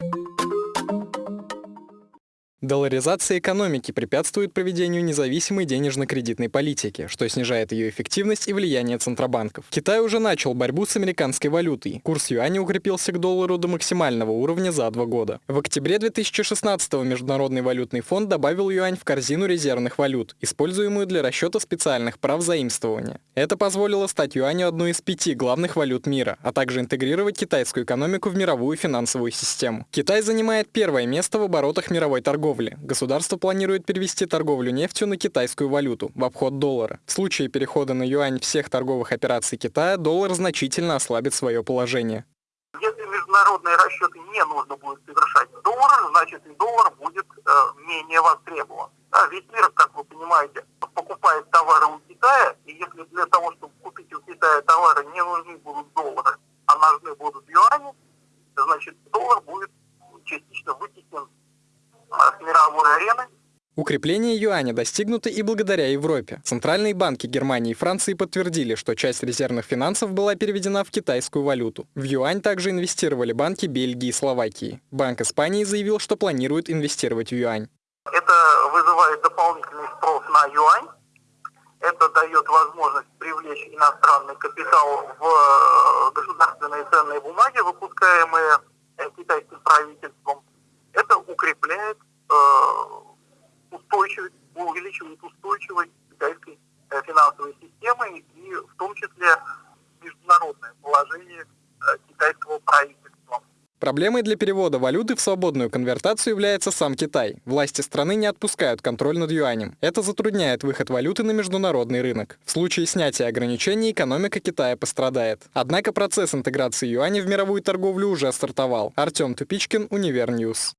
you Долларизация экономики препятствует проведению независимой денежно-кредитной политики, что снижает ее эффективность и влияние центробанков. Китай уже начал борьбу с американской валютой. Курс юаня укрепился к доллару до максимального уровня за два года. В октябре 2016-го Международный валютный фонд добавил юань в корзину резервных валют, используемую для расчета специальных прав заимствования. Это позволило стать юаню одной из пяти главных валют мира, а также интегрировать китайскую экономику в мировую финансовую систему. Китай занимает первое место в оборотах мировой торговли торговли. Государство планирует перевести торговлю нефтью на китайскую валюту в обход доллара. В случае перехода на юань всех торговых операций Китая, доллар значительно ослабит свое положение. Если международные расчеты не нужно будет совершать в долларах, значит и доллар будет э, менее востребован. Да, весь мир, как вы понимаете, покупает товары у Китая, и если для того, чтобы купить у Китая товары, не нужны будут доллары, а нужны будут юани, значит доллар будет частично вытеснен мировой арены. Укрепление юаня достигнуто и благодаря Европе. Центральные банки Германии и Франции подтвердили, что часть резервных финансов была переведена в китайскую валюту. В юань также инвестировали банки Бельгии и Словакии. Банк Испании заявил, что планирует инвестировать в юань. Это вызывает дополнительный спрос на юань. Это дает возможность привлечь иностранный капитал в э, государственные ценные бумаги, выпускаемые э, китайским правительством это укрепляет э, устойчивость, увеличивает устойчивость китайской э, финансовой системы и в том числе международное положение э, китайского правительства. Проблемой для перевода валюты в свободную конвертацию является сам Китай. Власти страны не отпускают контроль над юанем. Это затрудняет выход валюты на международный рынок. В случае снятия ограничений экономика Китая пострадает. Однако процесс интеграции юаня в мировую торговлю уже стартовал. Артем Тупичкин, Универньюз.